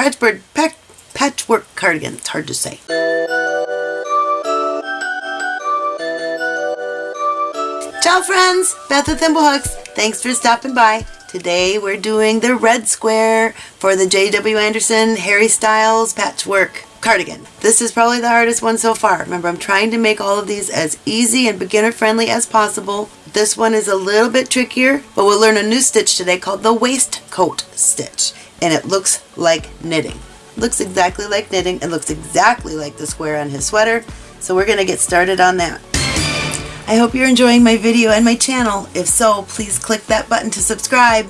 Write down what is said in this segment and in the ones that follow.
patchwork, patch, patchwork cardigan. It's hard to say. Ciao friends, Beth with Thimblehooks. Thanks for stopping by. Today we're doing the red square for the J.W. Anderson Harry Styles patchwork cardigan. This is probably the hardest one so far. Remember, I'm trying to make all of these as easy and beginner friendly as possible. This one is a little bit trickier, but we'll learn a new stitch today called the waistcoat stitch. And it looks like knitting. looks exactly like knitting. It looks exactly like the square on his sweater. So we're going to get started on that. I hope you're enjoying my video and my channel. If so, please click that button to subscribe.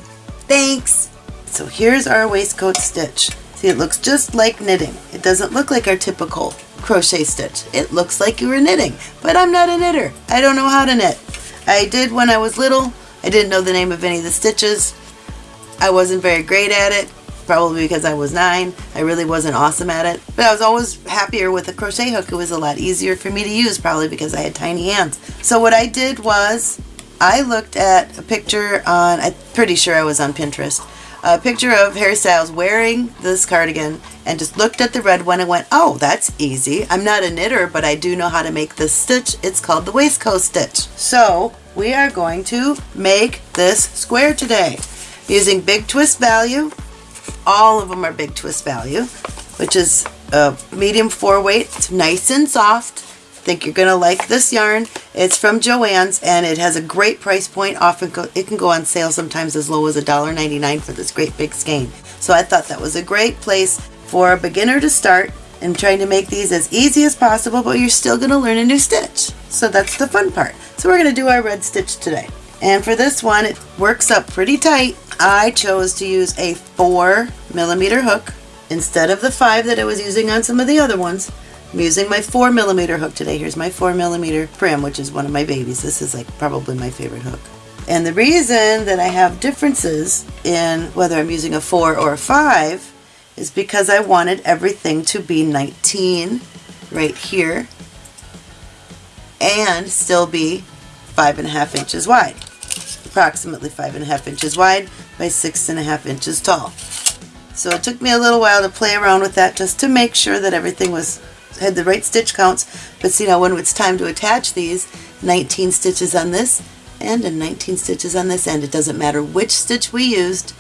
Thanks! So here's our waistcoat stitch. See, it looks just like knitting. It doesn't look like our typical crochet stitch. It looks like you were knitting, but I'm not a knitter. I don't know how to knit. I did when I was little. I didn't know the name of any of the stitches. I wasn't very great at it, probably because I was nine. I really wasn't awesome at it, but I was always happier with a crochet hook. It was a lot easier for me to use, probably because I had tiny hands. So what I did was I looked at a picture on, I'm pretty sure I was on Pinterest, a picture of Harry Styles wearing this cardigan and just looked at the red one and went, oh, that's easy. I'm not a knitter, but I do know how to make this stitch. It's called the waistcoat stitch. So we are going to make this square today using Big Twist Value. All of them are Big Twist Value, which is a medium four weight. It's nice and soft I think you're going to like this yarn. It's from Joann's and it has a great price point. Often it can go on sale sometimes as low as $1.99 for this great big skein. So I thought that was a great place for a beginner to start and trying to make these as easy as possible, but you're still going to learn a new stitch. So that's the fun part. So we're going to do our red stitch today. And for this one, it works up pretty tight. I chose to use a four millimeter hook instead of the five that I was using on some of the other ones. I'm using my 4 millimeter hook today. Here's my 4 millimeter Prym, which is one of my babies. This is like probably my favorite hook. And the reason that I have differences in whether I'm using a 4 or a 5 is because I wanted everything to be 19 right here and still be five and a half inches wide. Approximately five and a half inches wide by six and a half inches tall. So it took me a little while to play around with that just to make sure that everything was had the right stitch counts, but see now when it's time to attach these, 19 stitches on this end and 19 stitches on this end. It doesn't matter which stitch we used,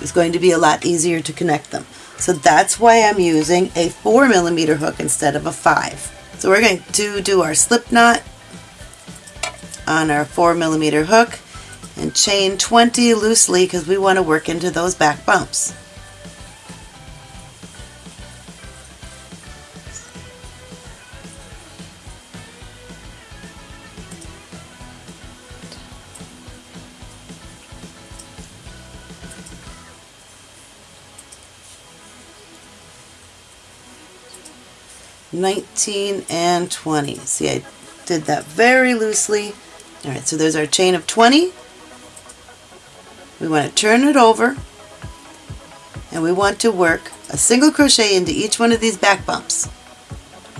it's going to be a lot easier to connect them. So that's why I'm using a 4 millimeter hook instead of a 5. So we're going to do our slip knot on our 4 millimeter hook and chain 20 loosely because we want to work into those back bumps. 19 and 20. See, I did that very loosely. All right, so there's our chain of 20. We want to turn it over and we want to work a single crochet into each one of these back bumps.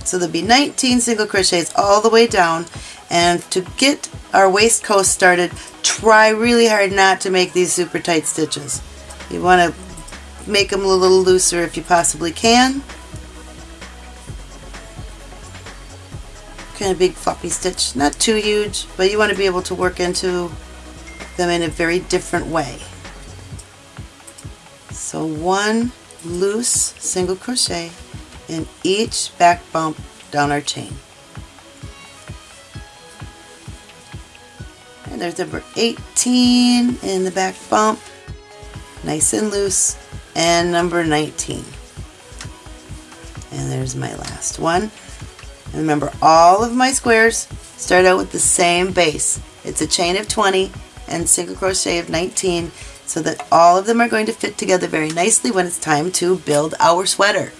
So there'll be 19 single crochets all the way down and to get our waistcoat started, try really hard not to make these super tight stitches. You want to make them a little looser if you possibly can. kind of big floppy stitch. Not too huge, but you want to be able to work into them in a very different way. So one loose single crochet in each back bump down our chain. And there's number 18 in the back bump, nice and loose, and number 19. And there's my last one. And remember, all of my squares start out with the same base. It's a chain of 20 and single crochet of 19 so that all of them are going to fit together very nicely when it's time to build our sweater.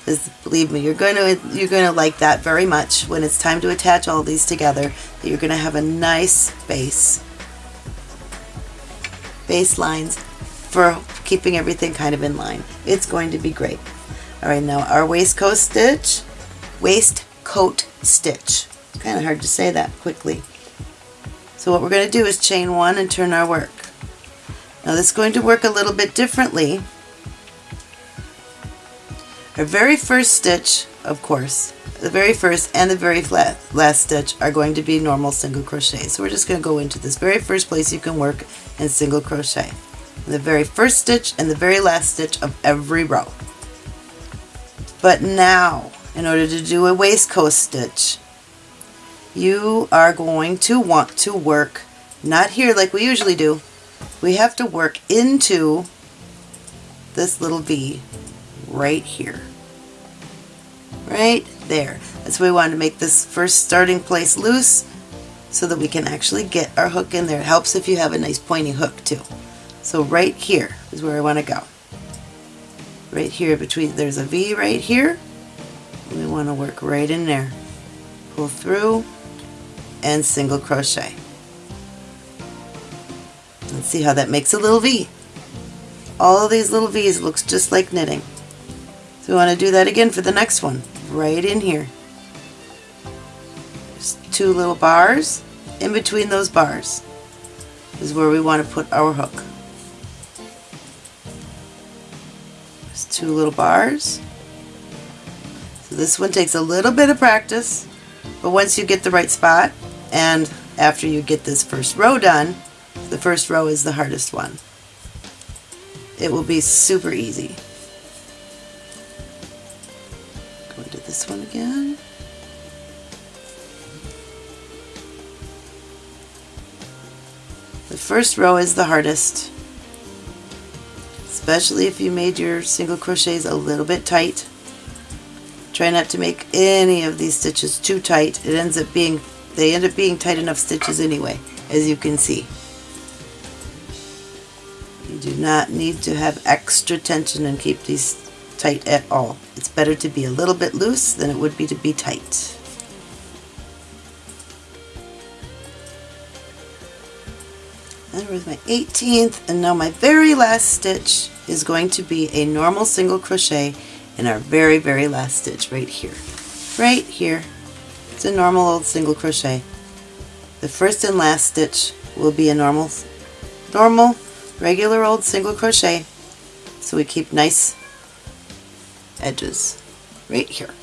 Because believe me, you're going to you're going to like that very much when it's time to attach all these together. That you're going to have a nice base base lines for keeping everything kind of in line. It's going to be great. All right, now our waistcoat stitch, waist coat stitch. It's kind of hard to say that quickly. So what we're going to do is chain one and turn our work. Now this is going to work a little bit differently Our very first stitch, of course, the very first and the very last stitch are going to be normal single crochet. So we're just going to go into this very first place you can work and single crochet. The very first stitch and the very last stitch of every row. But now, in order to do a waistcoat stitch, you are going to want to work, not here like we usually do, we have to work into this little V right here. Right there. That's why we wanted to make this first starting place loose so that we can actually get our hook in there. It helps if you have a nice pointy hook too. So right here is where I want to go. Right here between, there's a V right here. We want to work right in there. Pull through and single crochet. Let's see how that makes a little V. All of these little V's looks just like knitting. So we want to do that again for the next one, right in here. Just two little bars. In between those bars is where we want to put our hook. Just two little bars. So this one takes a little bit of practice, but once you get the right spot, and after you get this first row done, the first row is the hardest one. It will be super easy. Go into this one again. The first row is the hardest, especially if you made your single crochets a little bit tight. Try not to make any of these stitches too tight. It ends up being, they end up being tight enough stitches anyway, as you can see. You do not need to have extra tension and keep these tight at all. It's better to be a little bit loose than it would be to be tight. And with my 18th and now my very last stitch is going to be a normal single crochet in our very very last stitch right here. Right here. It's a normal old single crochet. The first and last stitch will be a normal normal regular old single crochet so we keep nice edges right here.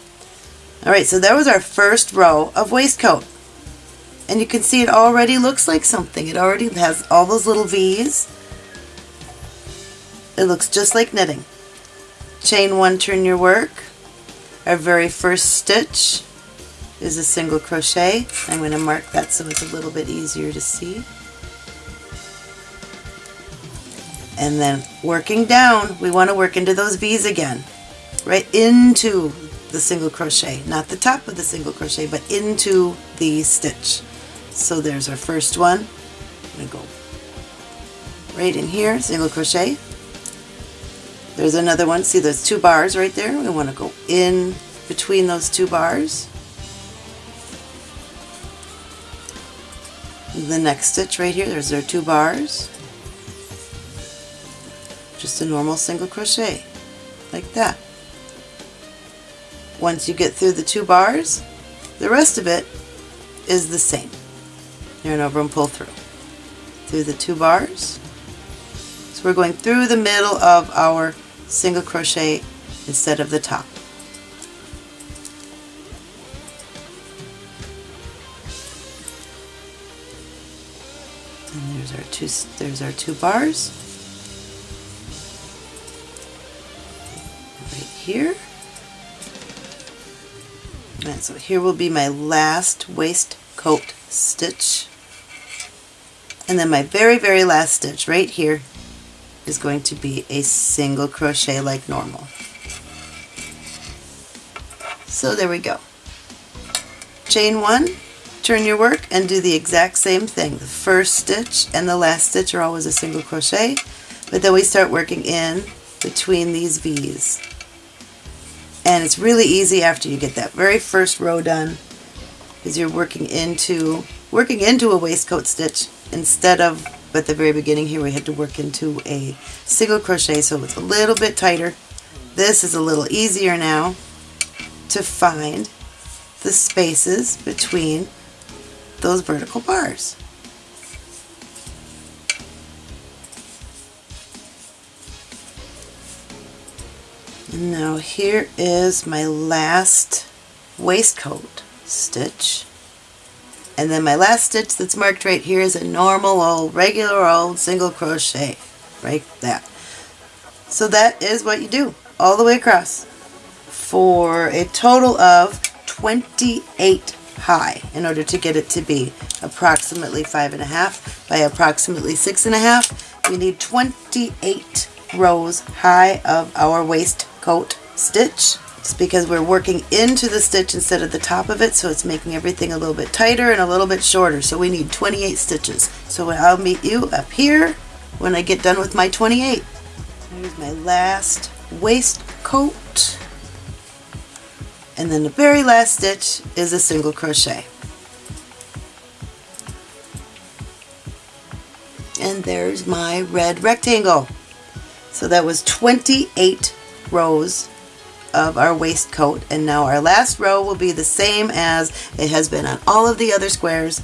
Alright, so that was our first row of waistcoat. And you can see it already looks like something. It already has all those little V's. It looks just like knitting. Chain one, turn your work. Our very first stitch is a single crochet. I'm going to mark that so it's a little bit easier to see. and then working down we want to work into those V's again right? Into the single crochet not the top of the single crochet but into the stitch. So there's our first one. I'm going to go right in here single crochet. There's another one. See those two bars right there? We want to go in between those two bars the next stitch right here there's our two bars just a normal single crochet like that. Once you get through the two bars, the rest of it is the same. Yarn over and pull through. Through the two bars. So we're going through the middle of our single crochet instead of the top. Two there's our two bars. Right here. And so here will be my last waistcoat stitch. And then my very, very last stitch right here is going to be a single crochet like normal. So there we go. Chain one, turn your work and do the exact same thing. The first stitch and the last stitch are always a single crochet, but then we start working in between these V's and it's really easy after you get that very first row done because you're working into working into a waistcoat stitch instead of at the very beginning here we had to work into a single crochet so it's a little bit tighter this is a little easier now to find the spaces between those vertical bars And now here is my last waistcoat stitch. And then my last stitch that's marked right here is a normal old, regular old single crochet. Right there. So that is what you do all the way across for a total of 28 high in order to get it to be approximately five and a half by approximately six and a half. We need 28 rows high of our waistcoat stitch. It's because we're working into the stitch instead of the top of it, so it's making everything a little bit tighter and a little bit shorter. So we need 28 stitches. So I'll meet you up here when I get done with my 28. Here's my last waistcoat. And then the very last stitch is a single crochet. And there's my red rectangle. So that was 28 rows of our waistcoat and now our last row will be the same as it has been on all of the other squares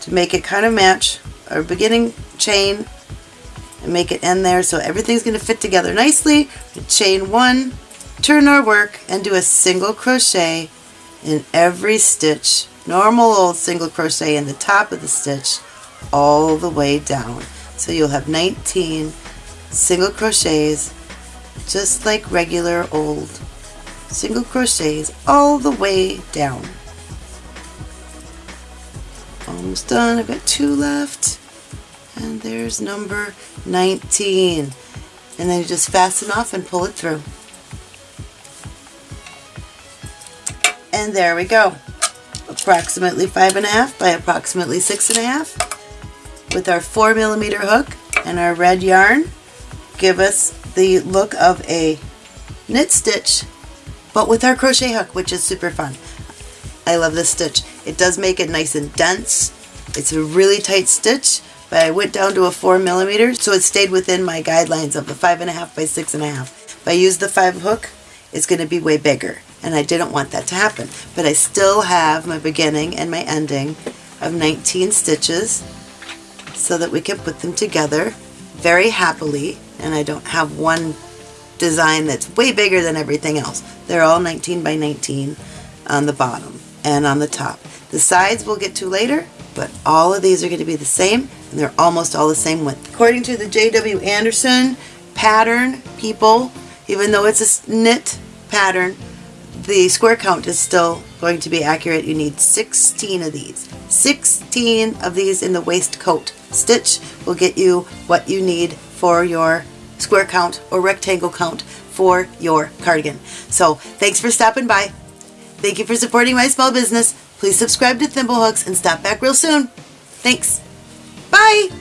to make it kind of match our beginning chain and make it end there so everything's going to fit together nicely. Chain one, turn our work and do a single crochet in every stitch, normal old single crochet in the top of the stitch all the way down. So you'll have 19 single crochets just like regular old single crochets all the way down. Almost done. I've got two left. And there's number 19. And then you just fasten off and pull it through. And there we go. Approximately five and a half by approximately six and a half with our four millimeter hook and our red yarn give us the look of a knit stitch but with our crochet hook which is super fun. I love this stitch. It does make it nice and dense. It's a really tight stitch but I went down to a four millimeter so it stayed within my guidelines of the five and a half by six and a half. If I use the five hook it's going to be way bigger and I didn't want that to happen but I still have my beginning and my ending of 19 stitches so that we can put them together very happily and I don't have one design that's way bigger than everything else. They're all 19 by 19 on the bottom and on the top. The sides we'll get to later, but all of these are going to be the same and they're almost all the same width. According to the J.W. Anderson pattern people, even though it's a knit pattern, the square count is still going to be accurate. You need 16 of these. 16 of these in the waistcoat stitch will get you what you need for your square count or rectangle count for your cardigan. So thanks for stopping by. Thank you for supporting my small business. Please subscribe to Thimblehooks and stop back real soon. Thanks. Bye!